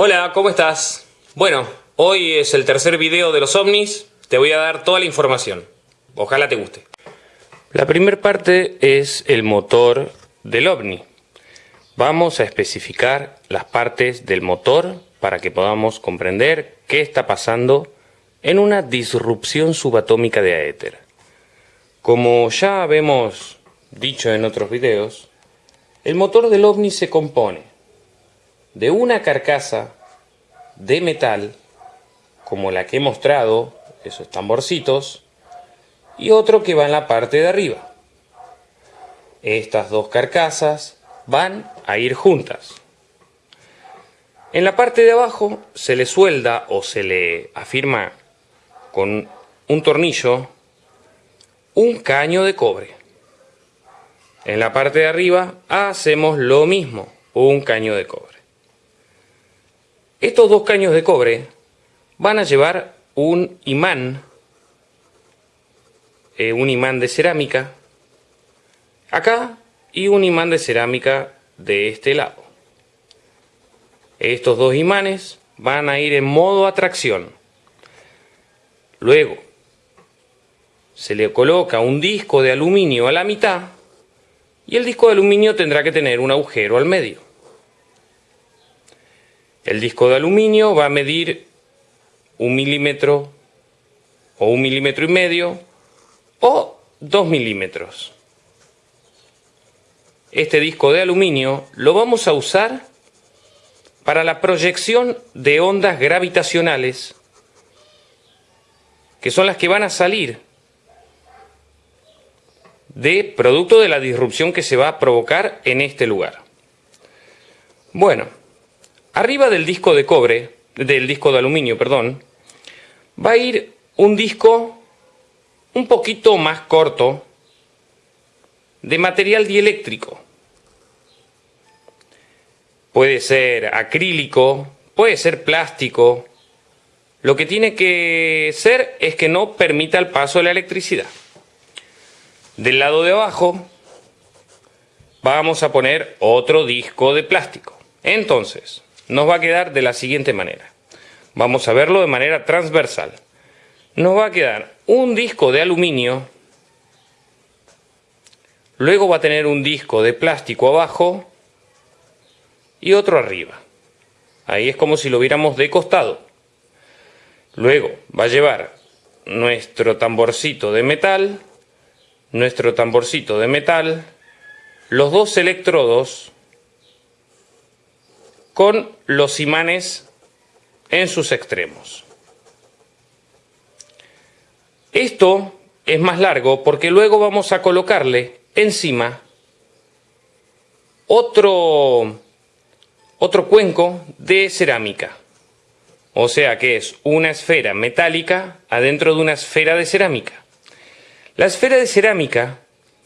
Hola, ¿cómo estás? Bueno, hoy es el tercer video de los ovnis, te voy a dar toda la información. Ojalá te guste. La primera parte es el motor del ovni. Vamos a especificar las partes del motor para que podamos comprender qué está pasando en una disrupción subatómica de éter. Como ya habemos dicho en otros videos, el motor del ovni se compone de una carcasa de metal, como la que he mostrado, esos tamborcitos, y otro que va en la parte de arriba. Estas dos carcasas van a ir juntas. En la parte de abajo se le suelda o se le afirma con un tornillo un caño de cobre. En la parte de arriba hacemos lo mismo, un caño de cobre. Estos dos caños de cobre van a llevar un imán, eh, un imán de cerámica, acá y un imán de cerámica de este lado. Estos dos imanes van a ir en modo atracción. Luego, se le coloca un disco de aluminio a la mitad y el disco de aluminio tendrá que tener un agujero al medio. El disco de aluminio va a medir un milímetro o un milímetro y medio o dos milímetros. Este disco de aluminio lo vamos a usar para la proyección de ondas gravitacionales, que son las que van a salir de producto de la disrupción que se va a provocar en este lugar. Bueno, arriba del disco de cobre, del disco de aluminio, perdón, va a ir un disco un poquito más corto de material dieléctrico. Puede ser acrílico, puede ser plástico. Lo que tiene que ser es que no permita el paso de la electricidad. Del lado de abajo vamos a poner otro disco de plástico. Entonces, nos va a quedar de la siguiente manera. Vamos a verlo de manera transversal. Nos va a quedar un disco de aluminio, luego va a tener un disco de plástico abajo y otro arriba. Ahí es como si lo viéramos de costado. Luego va a llevar nuestro tamborcito de metal, nuestro tamborcito de metal, los dos electrodos con los imanes en sus extremos. Esto es más largo porque luego vamos a colocarle encima otro otro cuenco de cerámica. O sea que es una esfera metálica adentro de una esfera de cerámica. La esfera de cerámica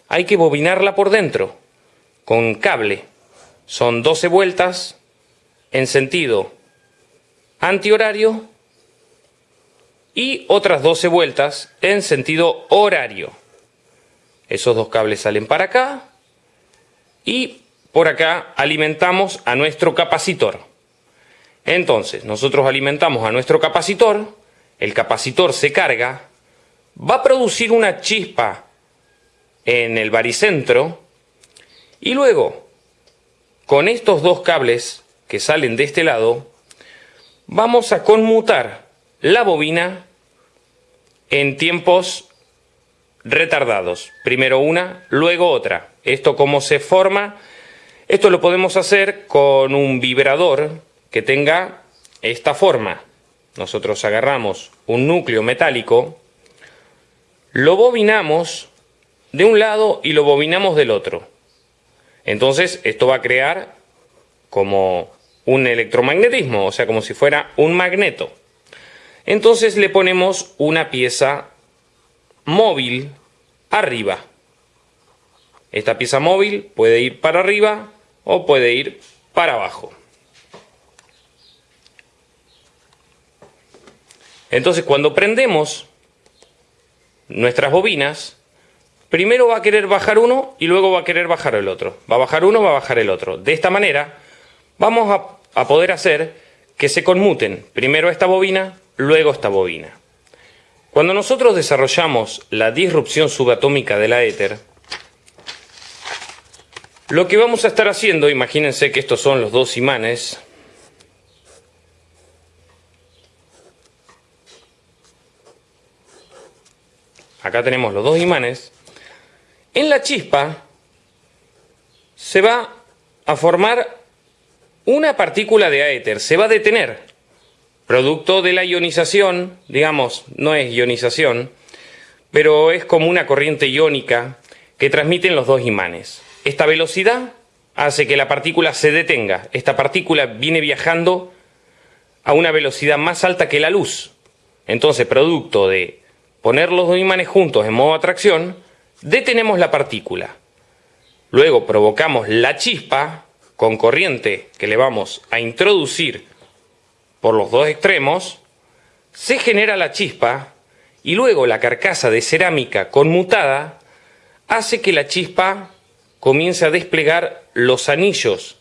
hay que bobinarla por dentro con cable. Son 12 vueltas en sentido antihorario y otras 12 vueltas en sentido horario. Esos dos cables salen para acá y por acá alimentamos a nuestro capacitor. Entonces, nosotros alimentamos a nuestro capacitor, el capacitor se carga, va a producir una chispa en el baricentro y luego, con estos dos cables que salen de este lado, vamos a conmutar la bobina en tiempos retardados. Primero una, luego otra. Esto como se forma esto lo podemos hacer con un vibrador que tenga esta forma. Nosotros agarramos un núcleo metálico, lo bobinamos de un lado y lo bobinamos del otro. Entonces esto va a crear como un electromagnetismo, o sea, como si fuera un magneto. Entonces le ponemos una pieza móvil arriba. Esta pieza móvil puede ir para arriba o puede ir para abajo. Entonces cuando prendemos nuestras bobinas, primero va a querer bajar uno y luego va a querer bajar el otro. Va a bajar uno, va a bajar el otro. De esta manera vamos a, poder hacer que se conmuten primero esta bobina, luego esta bobina. Cuando nosotros desarrollamos la disrupción subatómica de la éter, lo que vamos a estar haciendo, imagínense que estos son los dos imanes, acá tenemos los dos imanes, en la chispa se va a formar una partícula de aéter, se va a detener, producto de la ionización, digamos, no es ionización, pero es como una corriente iónica que transmiten los dos imanes. Esta velocidad hace que la partícula se detenga. Esta partícula viene viajando a una velocidad más alta que la luz. Entonces, producto de poner los dos imanes juntos en modo atracción, detenemos la partícula. Luego provocamos la chispa con corriente que le vamos a introducir por los dos extremos, se genera la chispa y luego la carcasa de cerámica conmutada hace que la chispa comience a desplegar los anillos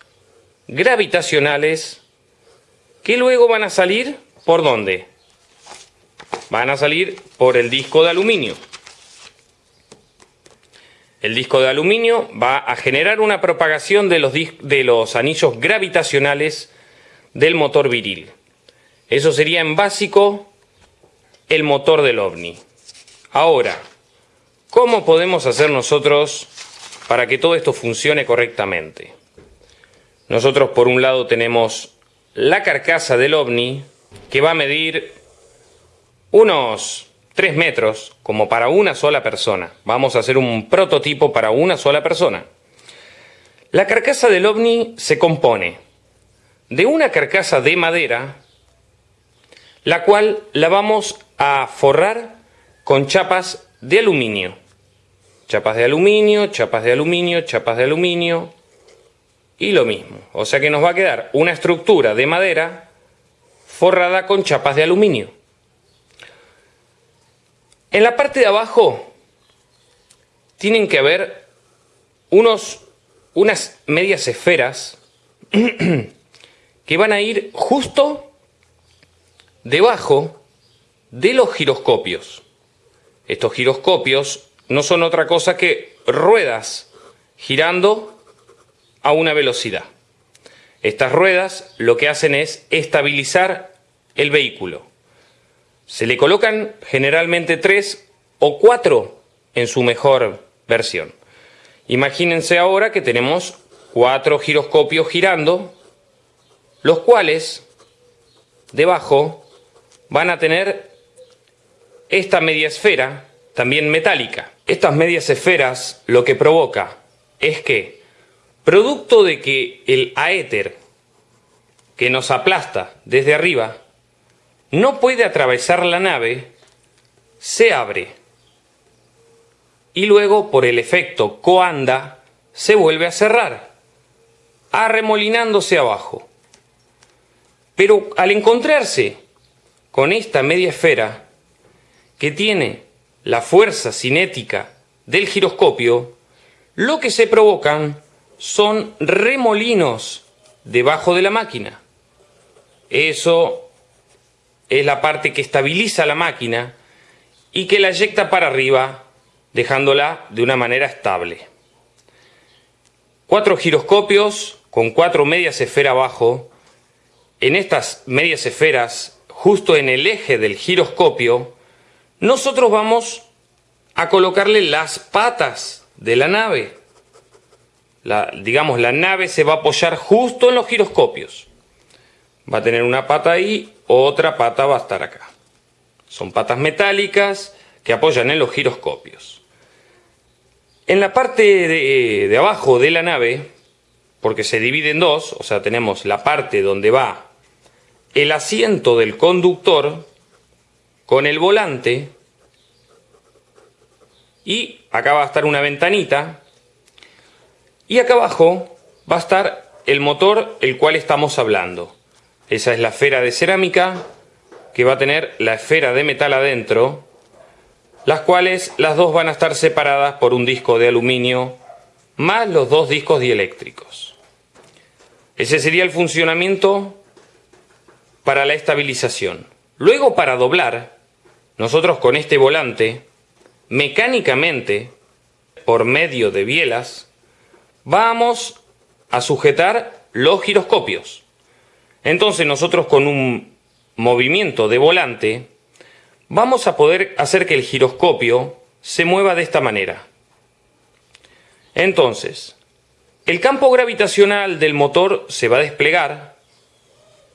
gravitacionales que luego van a salir por dónde? Van a salir por el disco de aluminio. El disco de aluminio va a generar una propagación de los, de los anillos gravitacionales del motor viril. Eso sería en básico el motor del ovni. Ahora, ¿cómo podemos hacer nosotros para que todo esto funcione correctamente. Nosotros por un lado tenemos la carcasa del ovni que va a medir unos 3 metros como para una sola persona. Vamos a hacer un prototipo para una sola persona. La carcasa del ovni se compone de una carcasa de madera la cual la vamos a forrar con chapas de aluminio chapas de aluminio, chapas de aluminio, chapas de aluminio y lo mismo. O sea que nos va a quedar una estructura de madera forrada con chapas de aluminio. En la parte de abajo tienen que haber unos, unas medias esferas que van a ir justo debajo de los giroscopios. Estos giroscopios no son otra cosa que ruedas girando a una velocidad. Estas ruedas lo que hacen es estabilizar el vehículo. Se le colocan generalmente tres o cuatro en su mejor versión. Imagínense ahora que tenemos cuatro giroscopios girando, los cuales debajo van a tener esta media esfera también metálica. Estas medias esferas lo que provoca es que, producto de que el aéter que nos aplasta desde arriba no puede atravesar la nave, se abre y luego por el efecto coanda se vuelve a cerrar, arremolinándose abajo. Pero al encontrarse con esta media esfera que tiene la fuerza cinética del giroscopio, lo que se provocan son remolinos debajo de la máquina. Eso es la parte que estabiliza la máquina y que la eyecta para arriba dejándola de una manera estable. Cuatro giroscopios con cuatro medias esferas abajo. En estas medias esferas, justo en el eje del giroscopio, nosotros vamos a colocarle las patas de la nave. Digamos, la nave se va a apoyar justo en los giroscopios. Va a tener una pata ahí, otra pata va a estar acá. Son patas metálicas que apoyan en los giroscopios. En la parte de, abajo de la nave, porque se divide en dos, o sea, tenemos la parte donde va el asiento del conductor, con el volante y acá va a estar una ventanita y acá abajo va a estar el motor el cual estamos hablando. Esa es la esfera de cerámica que va a tener la esfera de metal adentro, las cuales las dos van a estar separadas por un disco de aluminio más los dos discos dieléctricos. Ese sería el funcionamiento para la estabilización. Luego para doblar, nosotros con este volante, mecánicamente, por medio de bielas, vamos a sujetar los giroscopios. Entonces nosotros con un movimiento de volante vamos a poder hacer que el giroscopio se mueva de esta manera. Entonces, el campo gravitacional del motor se va a desplegar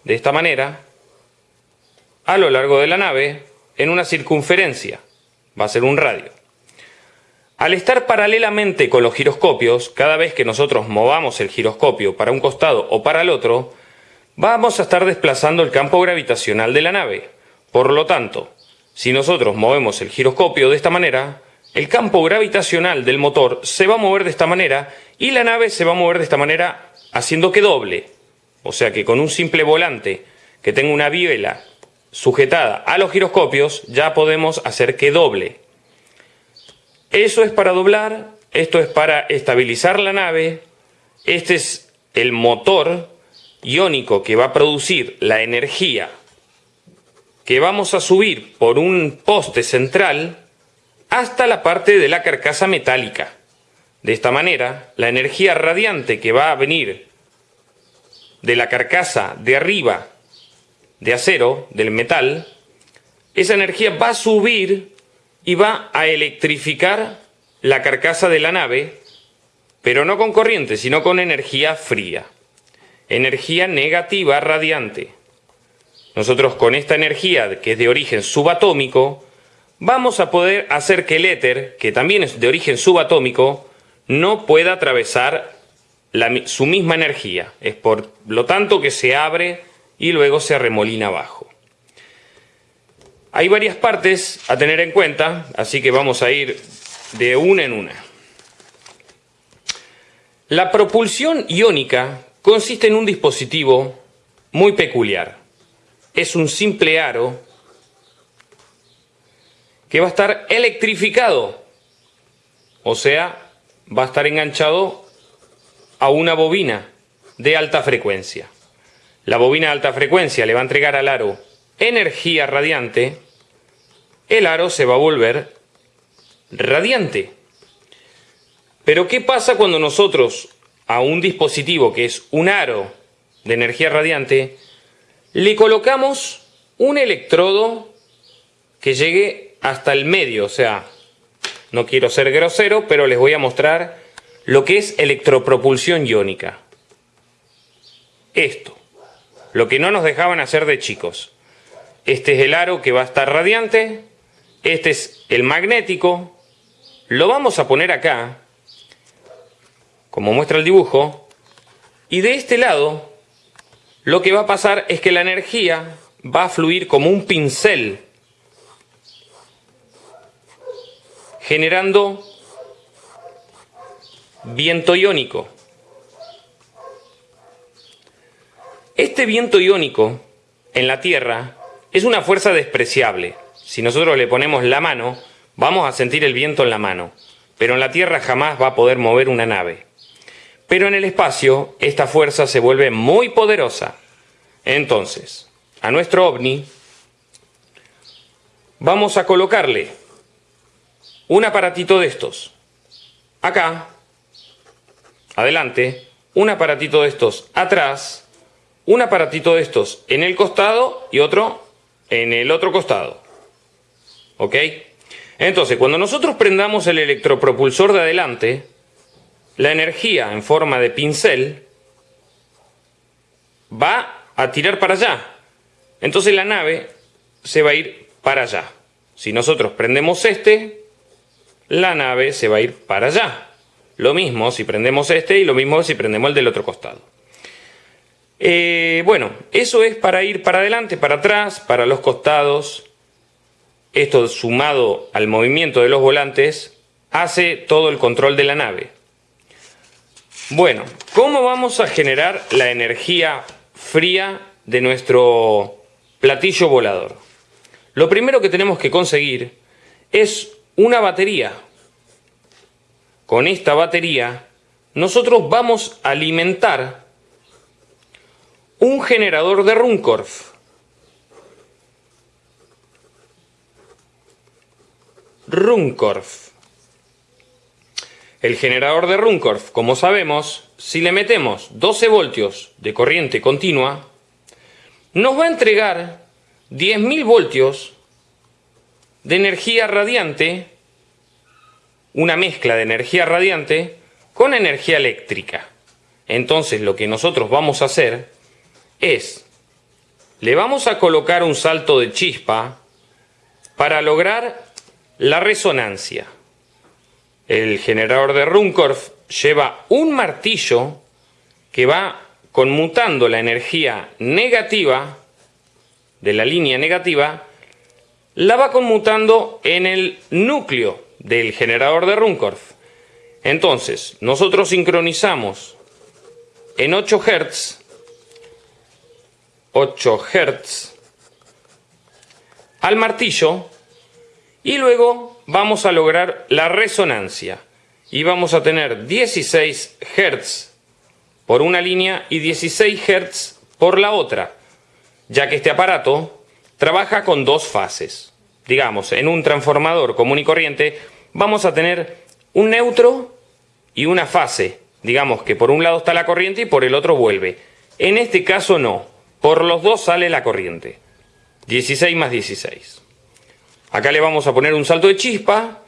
de esta manera a lo largo de la nave en una circunferencia, va a ser un radio. Al estar paralelamente con los giroscopios, cada vez que nosotros movamos el giroscopio para un costado o para el otro, vamos a estar desplazando el campo gravitacional de la nave. Por lo tanto, si nosotros movemos el giroscopio de esta manera, el campo gravitacional del motor se va a mover de esta manera y la nave se va a mover de esta manera haciendo que doble. O sea que con un simple volante que tenga una biela sujetada a los giroscopios ya podemos hacer que doble. Eso es para doblar, esto es para estabilizar la nave, este es el motor iónico que va a producir la energía que vamos a subir por un poste central hasta la parte de la carcasa metálica. De esta manera, la energía radiante que va a venir de la carcasa de arriba de acero, del metal, esa energía va a subir y va a electrificar la carcasa de la nave, pero no con corriente, sino con energía fría. Energía negativa radiante. Nosotros con esta energía, que es de origen subatómico, vamos a poder hacer que el éter, que también es de origen subatómico, no pueda atravesar su misma energía. Es por lo tanto que se abre y luego se arremolina abajo. Hay varias partes a tener en cuenta, así que vamos a ir de una en una. La propulsión iónica consiste en un dispositivo muy peculiar. Es un simple aro que va a estar electrificado, o sea, va a estar enganchado a una bobina de alta frecuencia. La bobina de alta frecuencia le va a entregar al aro energía radiante el aro se va a volver radiante. Pero ¿qué pasa cuando nosotros a un dispositivo que es un aro de energía radiante le colocamos un electrodo que llegue hasta el medio? O sea, no quiero ser grosero, pero les voy a mostrar lo que es electropropulsión iónica. Esto, lo que no nos dejaban hacer de chicos. Este es el aro que va a estar radiante, este es el magnético. Lo vamos a poner acá, como muestra el dibujo. Y de este lado, lo que va a pasar es que la energía va a fluir como un pincel, generando viento iónico. Este viento iónico en la Tierra es una fuerza despreciable si nosotros le ponemos la mano, vamos a sentir el viento en la mano, pero en la Tierra jamás va a poder mover una nave. Pero en el espacio, esta fuerza se vuelve muy poderosa. Entonces, a nuestro ovni, vamos a colocarle un aparatito de estos. Acá, adelante, un aparatito de estos atrás, un aparatito de estos en el costado y otro en el otro costado. ¿Ok? Entonces, cuando nosotros prendamos el electropropulsor de adelante, la energía en forma de pincel va a tirar para allá. Entonces la nave se va a ir para allá. Si nosotros prendemos este, la nave se va a ir para allá. Lo mismo si prendemos este y lo mismo si prendemos el del otro costado. Eh, bueno, eso es para ir para adelante, para atrás, para los costados, esto sumado al movimiento de los volantes hace todo el control de la nave. Bueno, ¿cómo vamos a generar la energía fría de nuestro platillo volador? Lo primero que tenemos que conseguir es una batería. Con esta batería nosotros vamos a alimentar un generador de Runcorf. Runcorf. El generador de Runcorf, como sabemos, si le metemos 12 voltios de corriente continua, nos va a entregar 10.000 voltios de energía radiante, una mezcla de energía radiante con energía eléctrica. Entonces lo que nosotros vamos a hacer es, le vamos a colocar un salto de chispa para lograr la resonancia. El generador de Runcorf lleva un martillo que va conmutando la energía negativa de la línea negativa, la va conmutando en el núcleo del generador de Runcorf. Entonces, nosotros sincronizamos en 8 Hz, 8 Hz al martillo y luego vamos a lograr la resonancia y vamos a tener 16 Hz por una línea y 16 Hz por la otra, ya que este aparato trabaja con dos fases. Digamos, en un transformador común y corriente vamos a tener un neutro y una fase. Digamos que por un lado está la corriente y por el otro vuelve. En este caso no, por los dos sale la corriente. 16 más 16. Acá le vamos a poner un salto de chispa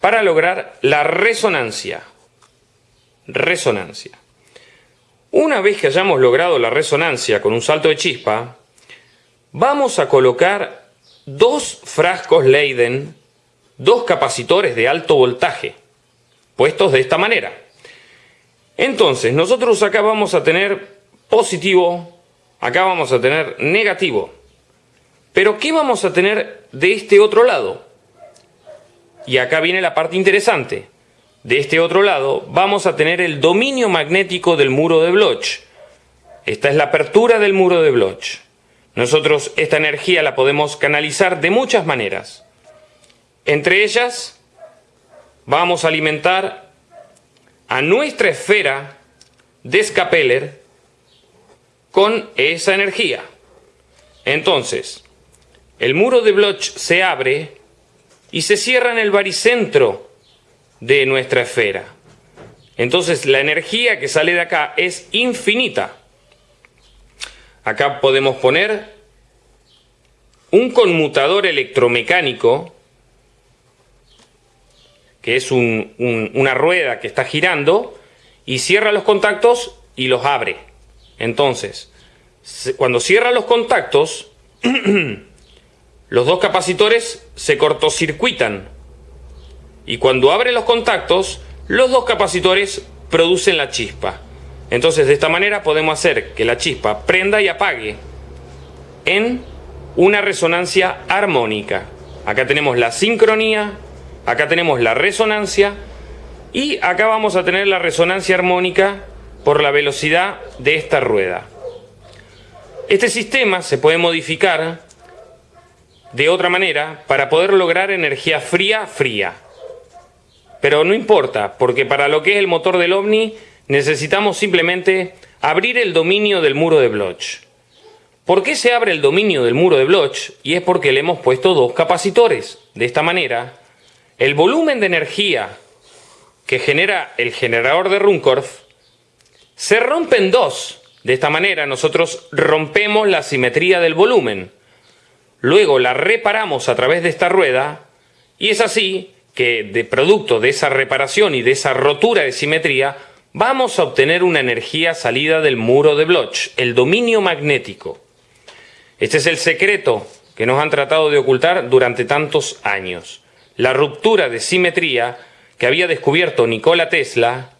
para lograr la resonancia. Resonancia. Una vez que hayamos logrado la resonancia con un salto de chispa, vamos a colocar dos frascos Leiden, dos capacitores de alto voltaje, puestos de esta manera. Entonces, nosotros acá vamos a tener positivo, acá vamos a tener negativo. Pero ¿qué vamos a tener de este otro lado? Y acá viene la parte interesante. De este otro lado vamos a tener el dominio magnético del muro de Bloch. Esta es la apertura del muro de Bloch. Nosotros esta energía la podemos canalizar de muchas maneras. Entre ellas, vamos a alimentar a nuestra esfera de Scapeller con esa energía. Entonces, el muro de Bloch se abre y se cierra en el baricentro de nuestra esfera. Entonces la energía que sale de acá es infinita. Acá podemos poner un conmutador electromecánico, que es una rueda que está girando, y cierra los contactos y los abre. Entonces, cuando cierra los contactos, los dos capacitores se cortocircuitan y cuando abre los contactos, los dos capacitores producen la chispa. Entonces de esta manera podemos hacer que la chispa prenda y apague en una resonancia armónica. Acá tenemos la sincronía, acá tenemos la resonancia y acá vamos a tener la resonancia armónica por la velocidad de esta rueda. Este sistema se puede modificar de otra manera para poder lograr energía fría, fría. Pero no importa, porque para lo que es el motor del OVNI necesitamos simplemente abrir el dominio del muro de Bloch. ¿Por qué se abre el dominio del muro de Bloch? Y es porque le hemos puesto dos capacitores. De esta manera, el volumen de energía que genera el generador de Runcorf se rompe en dos. De esta manera nosotros rompemos la simetría del volumen luego la reparamos a través de esta rueda y es así que de producto de esa reparación y de esa rotura de simetría vamos a obtener una energía salida del muro de Bloch, el dominio magnético. Este es el secreto que nos han tratado de ocultar durante tantos años. La ruptura de simetría que había descubierto Nikola Tesla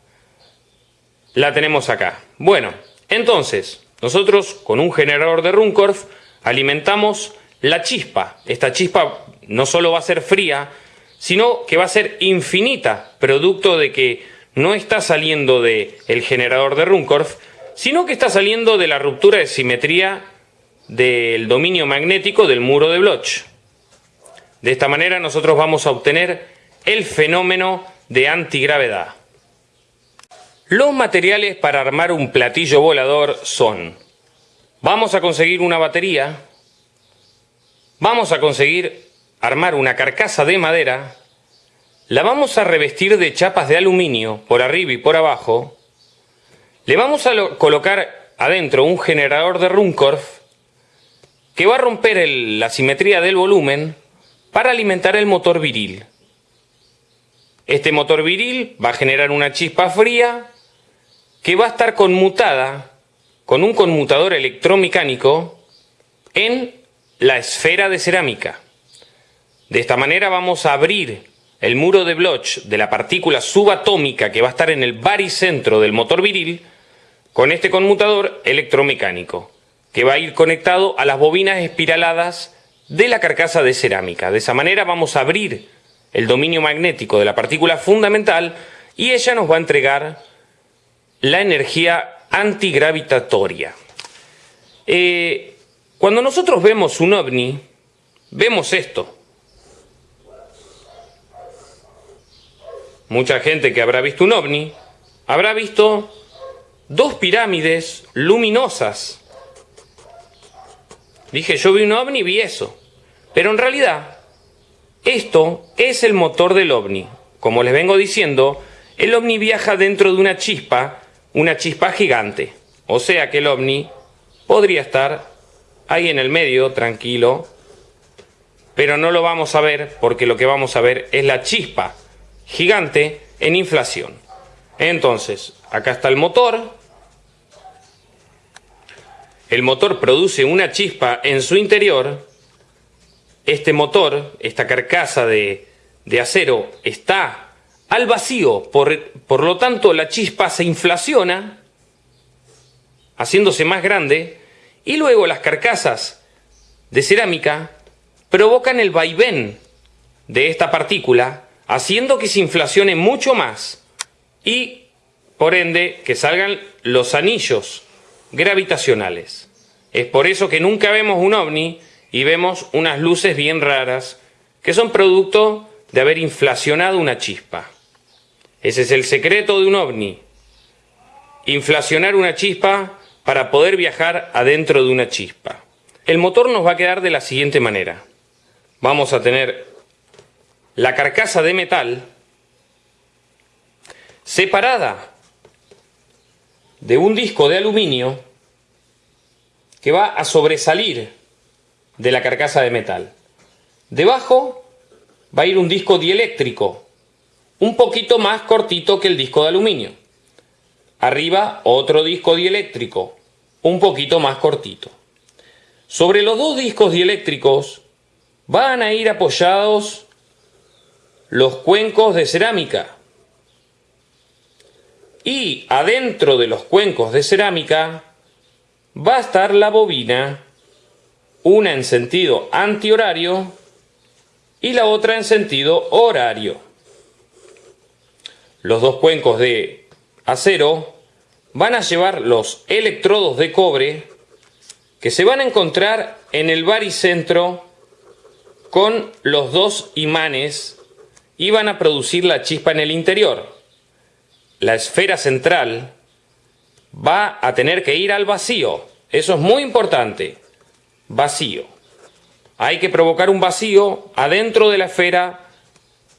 la tenemos acá. Bueno, entonces, nosotros con un generador de Runcorf alimentamos la chispa. Esta chispa no solo va a ser fría, sino que va a ser infinita, producto de que no está saliendo del el generador de Runcorf, sino que está saliendo de la ruptura de simetría del dominio magnético del muro de Bloch. De esta manera nosotros vamos a obtener el fenómeno de antigravedad. Los materiales para armar un platillo volador son, vamos a conseguir una batería, vamos a conseguir armar una carcasa de madera la vamos a revestir de chapas de aluminio por arriba y por abajo. Le vamos a colocar adentro un generador de Runcorf que va a romper la simetría del volumen para alimentar el motor viril. Este motor viril va a generar una chispa fría que va a estar conmutada con un conmutador electromecánico en la esfera de cerámica. De esta manera vamos a abrir el muro de Bloch de la partícula subatómica que va a estar en el baricentro del motor viril con este conmutador electromecánico que va a ir conectado a las bobinas espiraladas de la carcasa de cerámica. De esa manera vamos a abrir el dominio magnético de la partícula fundamental y ella nos va a entregar la energía antigravitatoria. Eh, cuando nosotros vemos un ovni, vemos esto. Mucha gente que habrá visto un ovni habrá visto dos pirámides luminosas Dije, yo vi un ovni y vi eso. Pero en realidad, esto es el motor del ovni. Como les vengo diciendo, el ovni viaja dentro de una chispa, una chispa gigante. O sea que el ovni podría estar ahí en el medio, tranquilo, pero no lo vamos a ver porque lo que vamos a ver es la chispa gigante en inflación. Entonces, acá está el motor, el motor produce una chispa en su interior, este motor, esta carcasa de, acero, está al vacío, por, por lo tanto la chispa se inflaciona, haciéndose más grande, y luego las carcasas de cerámica provocan el vaivén de esta partícula, haciendo que se inflacione mucho más y, por ende, que salgan los anillos gravitacionales. Es por eso que nunca vemos un ovni y vemos unas luces bien raras que son producto de haber inflacionado una chispa. Ese es el secreto de un ovni. Inflacionar una chispa para poder viajar adentro de una chispa. El motor nos va a quedar de la siguiente manera. Vamos a tener la carcasa de metal separada de un disco de aluminio que va a sobresalir de la carcasa de metal. Debajo va a ir un disco dieléctrico, un poquito más cortito que el disco de aluminio. Arriba otro disco dieléctrico, un poquito más cortito. Sobre los dos discos dieléctricos van a ir apoyados los cuencos de cerámica y adentro de los cuencos de cerámica va a estar la bobina, una en sentido antihorario y la otra en sentido horario. Los dos cuencos de acero van a llevar los electrodos de cobre que se van a encontrar en el baricentro con los dos imanes y van a producir la chispa en el interior la esfera central va a tener que ir al vacío. Eso es muy importante. Vacío. Hay que provocar un vacío adentro de la esfera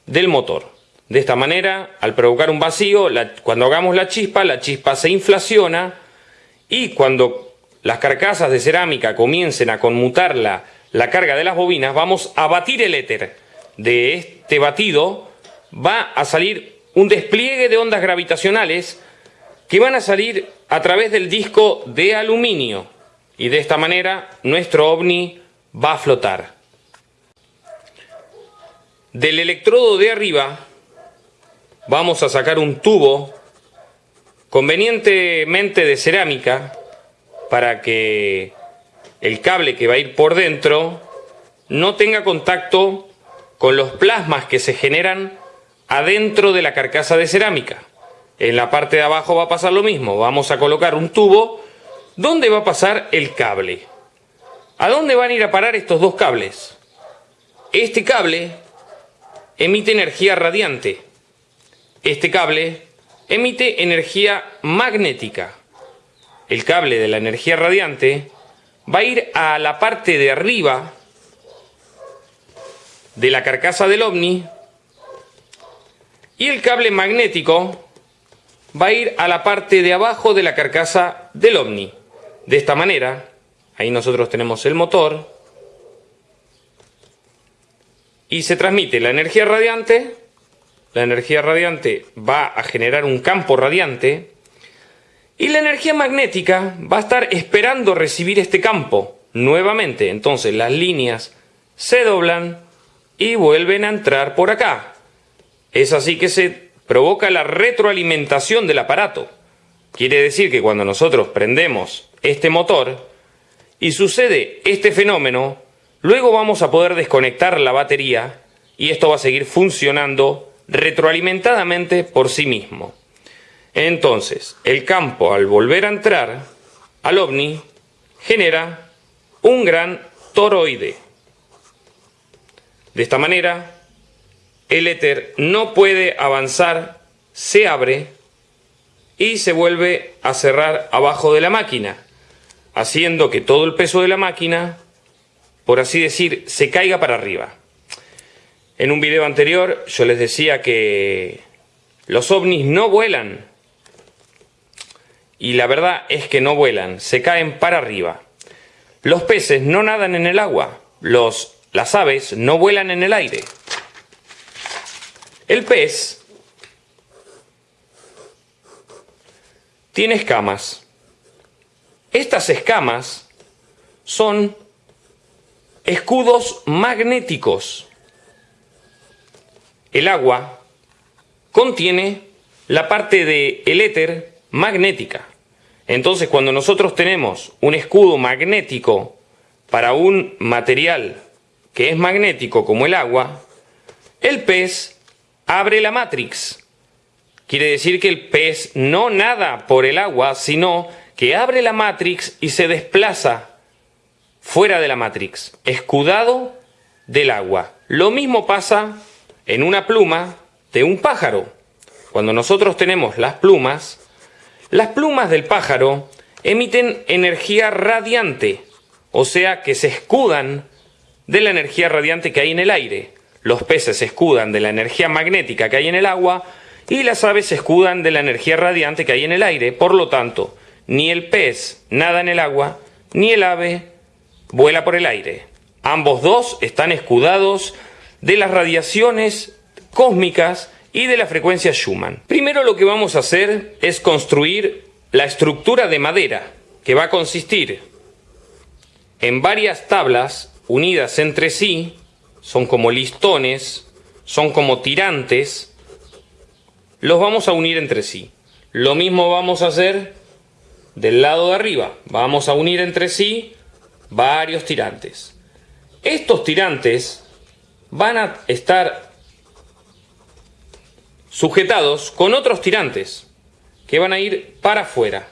del motor. De esta manera, al provocar un vacío, cuando hagamos la chispa, la chispa se inflaciona y cuando las carcasas de cerámica comiencen a conmutar la, la carga de las bobinas, vamos a batir el éter. De este batido va a salir un despliegue de ondas gravitacionales que van a salir a través del disco de aluminio y de esta manera nuestro ovni va a flotar. Del electrodo de arriba vamos a sacar un tubo convenientemente de cerámica para que el cable que va a ir por dentro no tenga contacto con los plasmas que se generan adentro de la carcasa de cerámica. En la parte de abajo va a pasar lo mismo. Vamos a colocar un tubo donde va a pasar el cable. ¿A dónde van a ir a parar estos dos cables? Este cable emite energía radiante. Este cable emite energía magnética. El cable de la energía radiante va a ir a la parte de arriba de la carcasa del ovni Y el cable magnético va a ir a la parte de abajo de la carcasa del ovni. De esta manera, ahí nosotros tenemos el motor, y se transmite la energía radiante, la energía radiante va a generar un campo radiante, y la energía magnética va a estar esperando recibir este campo nuevamente. Entonces las líneas se doblan y vuelven a entrar por acá. Es así que se provoca la retroalimentación del aparato. Quiere decir que cuando nosotros prendemos este motor y sucede este fenómeno, luego vamos a poder desconectar la batería y esto va a seguir funcionando retroalimentadamente por sí mismo. Entonces, el campo al volver a entrar al ovni genera un gran toroide. De esta manera, el éter no puede avanzar, se abre y se vuelve a cerrar abajo de la máquina, haciendo que todo el peso de la máquina, por así decir, se caiga para arriba. En un video anterior yo les decía que los ovnis no vuelan, y la verdad es que no vuelan, se caen para arriba. Los peces no nadan en el agua, los, las aves no vuelan en el aire. El pez tiene escamas. Estas escamas son escudos magnéticos. El agua contiene la parte del el éter magnética. Entonces, cuando nosotros tenemos un escudo magnético para un material que es magnético como el agua, el pez abre la matrix. Quiere decir que el pez no nada por el agua, sino que abre la matrix y se desplaza fuera de la matrix, escudado del agua. Lo mismo pasa en una pluma de un pájaro. Cuando nosotros tenemos las plumas, las plumas del pájaro emiten energía radiante, o sea que se escudan de la energía radiante que hay en el aire. Los peces se escudan de la energía magnética que hay en el agua y las aves se escudan de la energía radiante que hay en el aire. Por lo tanto, ni el pez nada en el agua, ni el ave vuela por el aire. Ambos dos están escudados de las radiaciones cósmicas y de la frecuencia Schumann. Primero lo que vamos a hacer es construir la estructura de madera, que va a consistir en varias tablas unidas entre sí, son como listones, son como tirantes, los vamos a unir entre sí. Lo mismo vamos a hacer del lado de arriba, vamos a unir entre sí varios tirantes. Estos tirantes van a estar sujetados con otros tirantes que van a ir para afuera.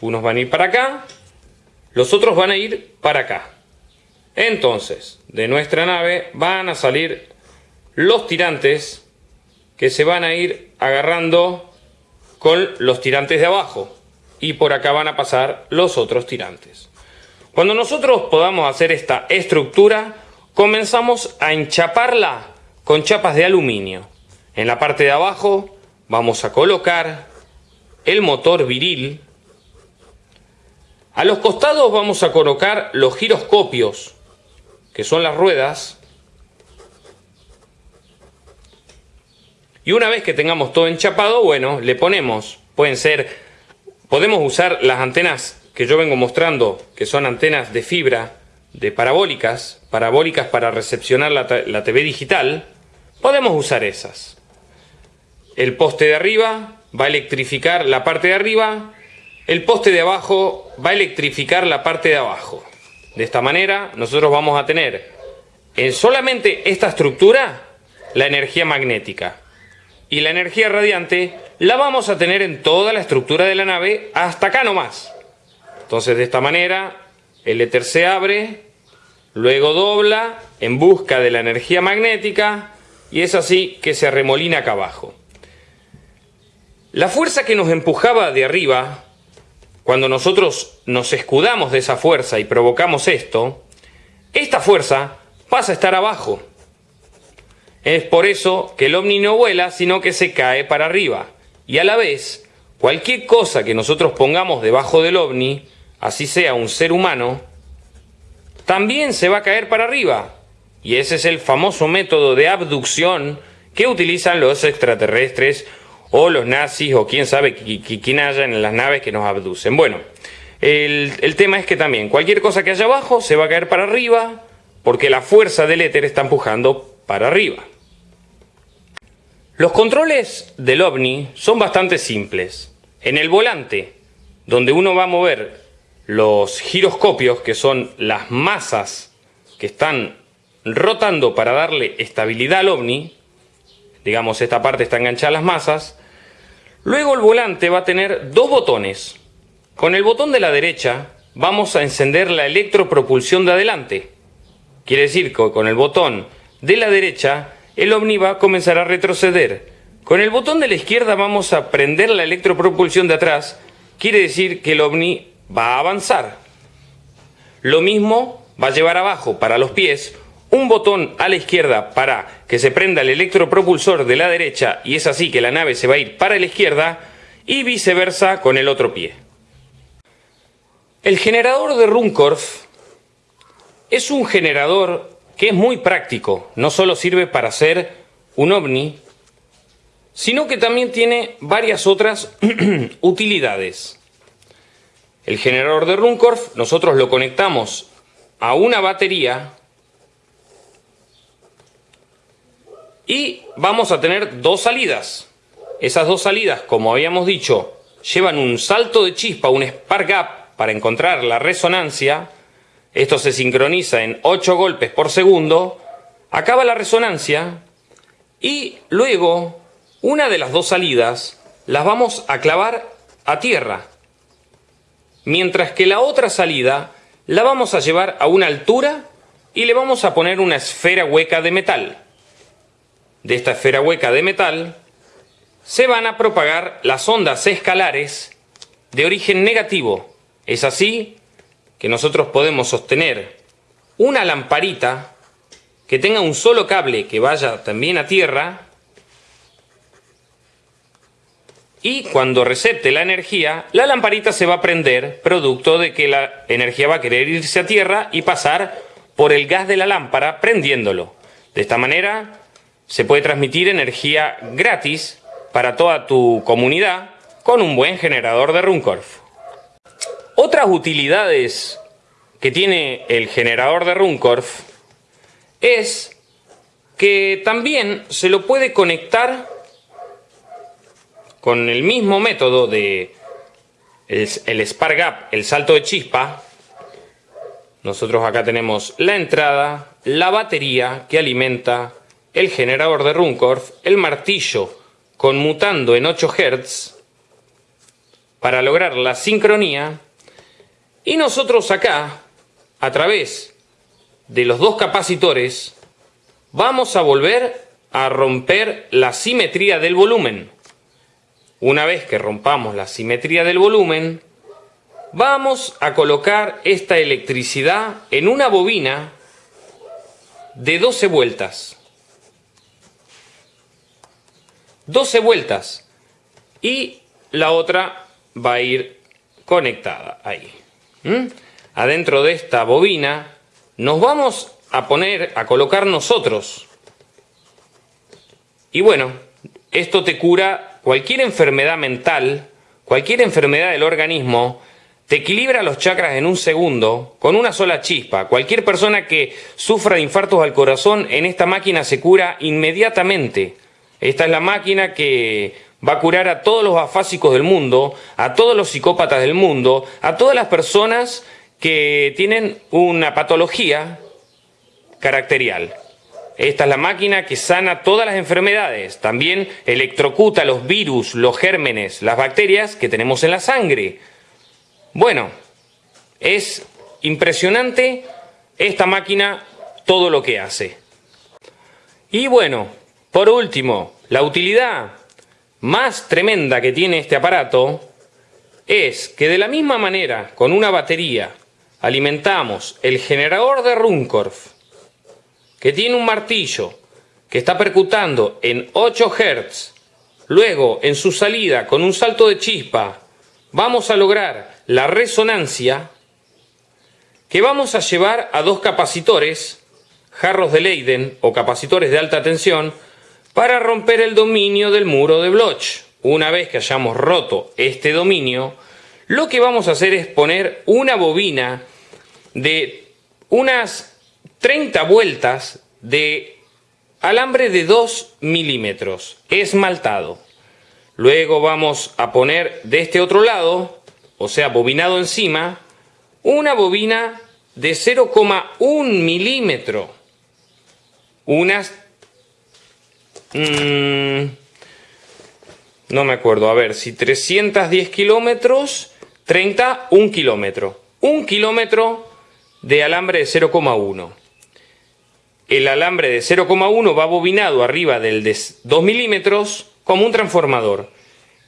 Unos van a ir para acá, los otros van a ir para acá. Entonces, de nuestra nave van a salir los tirantes que se van a ir agarrando con los tirantes de abajo y por acá van a pasar los otros tirantes. Cuando nosotros podamos hacer esta estructura, comenzamos a enchaparla con chapas de aluminio. En la parte de abajo vamos a colocar el motor viril. A los costados vamos a colocar los giroscopios, que son las ruedas. Y una vez que tengamos todo enchapado, bueno, le ponemos, pueden ser, podemos usar las antenas que yo vengo mostrando, que son antenas de fibra, de parabólicas, parabólicas para recepcionar la, la TV digital, podemos usar esas. El poste de arriba va a electrificar la parte de arriba, el poste de abajo va a electrificar la parte de abajo. De esta manera nosotros vamos a tener en solamente esta estructura la energía magnética y la energía radiante la vamos a tener en toda la estructura de la nave hasta acá nomás. Entonces de esta manera el éter se abre, luego dobla en busca de la energía magnética y es así que se arremolina acá abajo. La fuerza que nos empujaba de arriba, cuando nosotros nos escudamos de esa fuerza y provocamos esto, esta fuerza pasa a estar abajo. es por eso que el ovni no vuela, sino que se cae para arriba. Y a la vez, cualquier cosa que nosotros pongamos debajo del ovni, así sea un ser humano, también se va a caer para arriba. Y ese es el famoso método de abducción que utilizan los extraterrestres o los nazis o quién sabe quién haya en las naves que nos abducen. Bueno, el, tema es que también cualquier cosa que haya abajo se va a caer para arriba porque la fuerza del éter está empujando para arriba. Los controles del ovni son bastante simples. En el volante, donde uno va a mover los giroscopios, que son las masas que están rotando para darle estabilidad al ovni, digamos esta parte está enganchada a las masas, luego el volante va a tener dos botones. Con el botón de la derecha vamos a encender la electropropulsión de adelante. Quiere decir que con el botón de la derecha el ovni va a comenzar a retroceder. Con el botón de la izquierda vamos a prender la electropropulsión de atrás. Quiere decir que el ovni va a avanzar. Lo mismo va a llevar abajo para los pies un botón a la izquierda para que se prenda el electropropulsor de la derecha y es así que la nave se va a ir para la izquierda y viceversa con el otro pie. El generador de Runcorf es un generador que es muy práctico, no solo sirve para hacer un ovni, sino que también tiene varias otras utilidades. El generador de Runcorf nosotros lo conectamos a una batería y vamos a tener dos salidas. Esas dos salidas, como habíamos dicho, llevan un salto de chispa, un spark gap para encontrar la resonancia. Esto se sincroniza en 8 golpes por segundo. Acaba la resonancia y luego una de las dos salidas las vamos a clavar a tierra. Mientras que la otra salida la vamos a llevar a una altura y le vamos a poner una esfera hueca de metal de esta esfera hueca de metal, se van a propagar las ondas escalares de origen negativo. Es así que nosotros podemos sostener una lamparita que tenga un solo cable que vaya también a tierra y cuando recepte la energía, la lamparita se va a prender producto de que la energía va a querer irse a tierra y pasar por el gas de la lámpara prendiéndolo. De esta manera se puede transmitir energía gratis para toda tu comunidad con un buen generador de Runcorf. Otras utilidades que tiene el generador de Runcorf es que también se lo puede conectar con el mismo método de el, Spark Gap, el salto de chispa. Nosotros acá tenemos la entrada, la batería que alimenta el generador de Runcorf, el martillo conmutando en 8 Hz para lograr la sincronía y nosotros acá, a través de los dos capacitores, vamos a volver a romper la simetría del volumen. Una vez que rompamos la simetría del volumen, vamos a colocar esta electricidad en una bobina de 12 vueltas. 12 vueltas y la otra va a ir conectada ahí. ¿Mm? Adentro de esta bobina nos vamos a poner, a colocar nosotros. Y bueno, esto te cura cualquier enfermedad mental, cualquier enfermedad del organismo, te equilibra los chakras en un segundo con una sola chispa. Cualquier persona que sufra de infartos al corazón en esta máquina se cura inmediatamente. Esta es la máquina que va a curar a todos los afásicos del mundo, a todos los psicópatas del mundo, a todas las personas que tienen una patología caracterial. Esta es la máquina que sana todas las enfermedades. También electrocuta los virus, los gérmenes, las bacterias que tenemos en la sangre. Bueno, es impresionante esta máquina todo lo que hace. Y bueno, por último, la utilidad más tremenda que tiene este aparato es que de la misma manera, con una batería, alimentamos el generador de Runcorf, que tiene un martillo, que está percutando en 8 Hz, luego en su salida con un salto de chispa, vamos a lograr la resonancia que vamos a llevar a dos capacitores, jarros de Leiden o capacitores de alta tensión, para romper el dominio del muro de Bloch. Una vez que hayamos roto este dominio, lo que vamos a hacer es poner una bobina de unas 30 vueltas de alambre de 2 milímetros esmaltado. Luego vamos a poner de este otro lado, o sea, bobinado encima, una bobina de 0,1 milímetro. Unas... Mmm, no me acuerdo, a ver, si 310 kilómetros, 30, un kilómetro. Un kilómetro de alambre de 0,1. El alambre de 0,1 va bobinado arriba del de 2 milímetros como un transformador.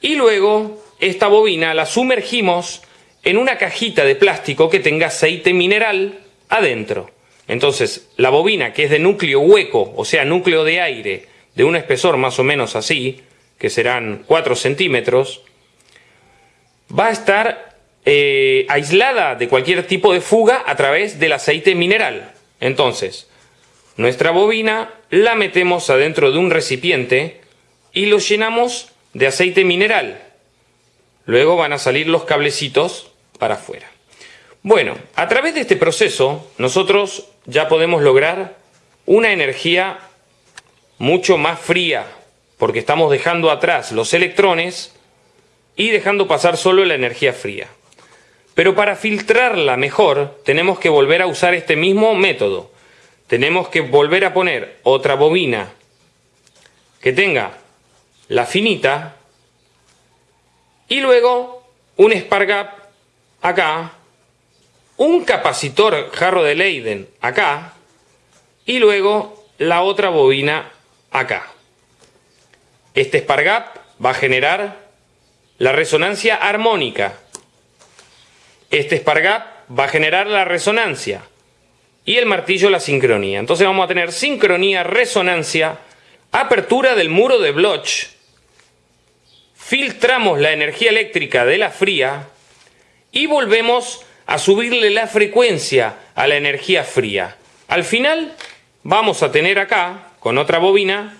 Y luego esta bobina la sumergimos en una cajita de plástico que tenga aceite mineral adentro. Entonces, la bobina, que es de núcleo hueco, o sea, núcleo de aire, de un espesor más o menos así, que serán 4 centímetros, va a estar eh, aislada de cualquier tipo de fuga a través del aceite mineral. Entonces, nuestra bobina la metemos adentro de un recipiente y lo llenamos de aceite mineral. Luego van a salir los cablecitos para afuera. Bueno, a través de este proceso nosotros ya podemos lograr una energía mucho más fría, porque estamos dejando atrás los electrones y dejando pasar solo la energía fría. Pero para filtrarla mejor tenemos que volver a usar este mismo método. Tenemos que volver a poner otra bobina que tenga la finita y luego un Spargap acá, un capacitor jarro de Leiden acá y luego la otra bobina acá. Este Spargap va a generar la resonancia armónica. Este Spargap va a generar la resonancia y el martillo la sincronía. Entonces vamos a tener sincronía, resonancia, apertura del muro de Bloch, filtramos la energía eléctrica de la fría y volvemos a subirle la frecuencia a la energía fría. Al final vamos a tener acá, con otra bobina,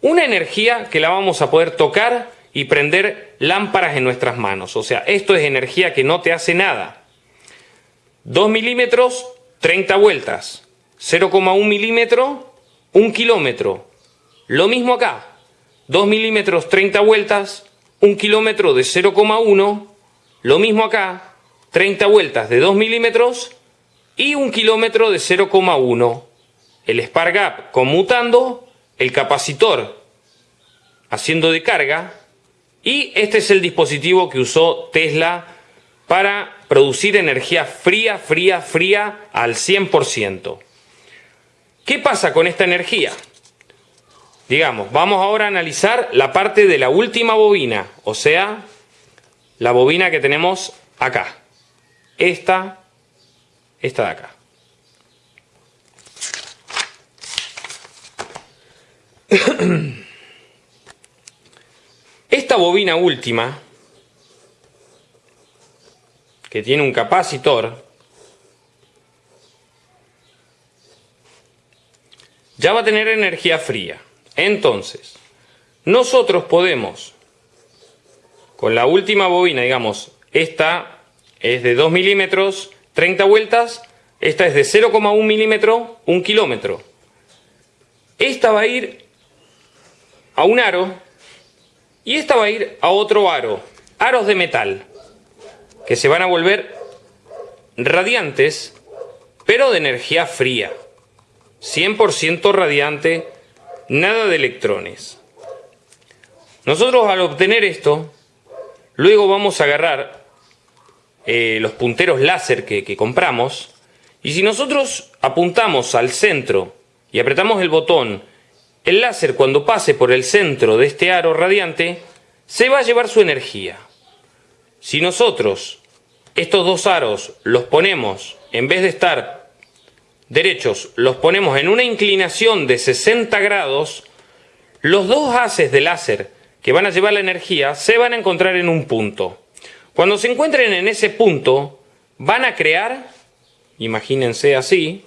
una energía que la vamos a poder tocar y prender lámparas en nuestras manos. O sea, esto es energía que no te hace nada. 2 milímetros, 30 vueltas. 0,1 milímetro, 1 kilómetro. Lo mismo acá. 2 milímetros, 30 vueltas, 1 kilómetro de 0,1. Lo mismo acá. 30 vueltas de 2 milímetros y 1 kilómetro de 0,1. El Spark Gap conmutando el capacitor haciendo de carga y este es el dispositivo que usó Tesla para producir energía fría, fría, fría al 100%. ¿Qué pasa con esta energía? Digamos, vamos ahora a analizar la parte de la última bobina, o sea, la bobina que tenemos acá. Esta, esta de acá. Esta bobina última, que tiene un capacitor, ya va a tener energía fría. Entonces, nosotros podemos, con la última bobina, digamos, esta es de 2 milímetros, 30 vueltas, esta es de 0,1 milímetro, 1 kilómetro. Esta va a ir a un aro y esta va a ir a otro aro, aros de metal, que se van a volver radiantes, pero de energía fría, 100% radiante, nada de electrones. Nosotros al obtener esto, luego vamos a agarrar eh, los punteros láser que, que compramos, y si nosotros apuntamos al centro y apretamos el botón el láser cuando pase por el centro de este aro radiante se va a llevar su energía. Si nosotros estos dos aros los ponemos, en vez de estar derechos los ponemos en una inclinación de 60 grados, los dos haces de láser que van a llevar la energía se van a encontrar en un punto. Cuando se encuentren en ese punto, van a crear, imagínense así,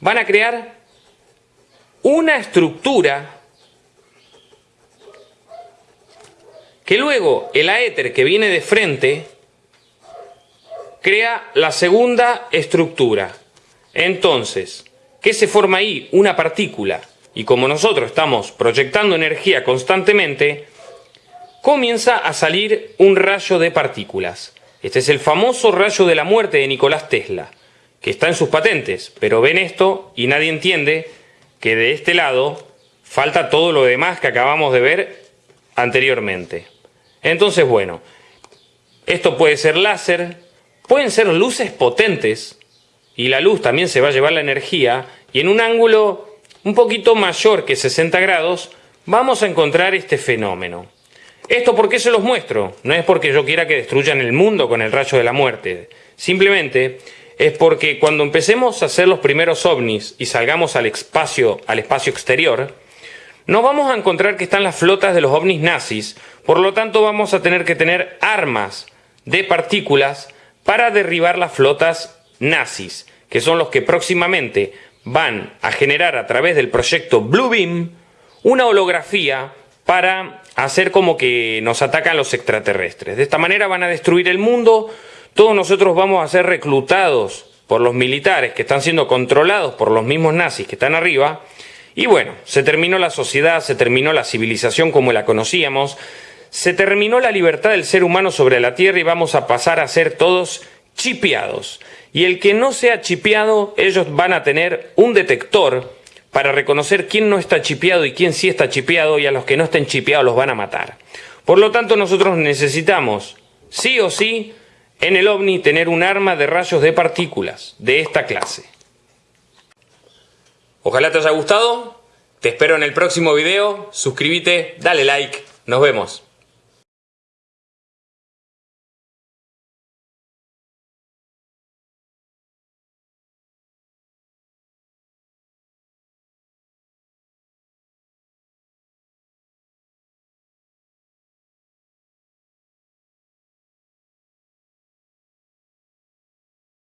van a crear una estructura que luego el aéter que viene de frente crea la segunda estructura. Entonces, ¿qué se forma ahí? Una partícula. Y como nosotros estamos proyectando energía constantemente, comienza a salir un rayo de partículas. Este es el famoso rayo de la muerte de Nicolás Tesla, que está en sus patentes, pero ven esto y nadie entiende que de este lado falta todo lo demás que acabamos de ver anteriormente. Entonces, bueno, esto puede ser láser, pueden ser luces potentes, y la luz también se va a llevar la energía, y en un ángulo un poquito mayor que 60 grados, vamos a encontrar este fenómeno. ¿Esto por qué se los muestro? No es porque yo quiera que destruyan el mundo con el rayo de la muerte. Simplemente es porque cuando empecemos a hacer los primeros ovnis y salgamos al espacio, al espacio exterior, no vamos a encontrar que están las flotas de los ovnis nazis, por lo tanto vamos a tener que tener armas de partículas para derribar las flotas nazis, que son los que próximamente van a generar a través del proyecto Bluebeam una holografía para hacer como que nos atacan los extraterrestres. De esta manera van a destruir el mundo, todos nosotros vamos a ser reclutados por los militares que están siendo controlados por los mismos nazis que están arriba, y bueno, se terminó la sociedad, se terminó la civilización como la conocíamos, se terminó la libertad del ser humano sobre la Tierra y vamos a pasar a ser todos chipeados. Y el que no sea chipeado, ellos van a tener un detector para reconocer quién no está chipeado y quién sí está chipeado y a los que no estén chipeados los van a matar. Por lo tanto, nosotros necesitamos, sí o sí, en el ovni tener un arma de rayos de partículas de esta clase. Ojalá te haya gustado, te espero en el próximo video, suscríbete, dale like, nos vemos.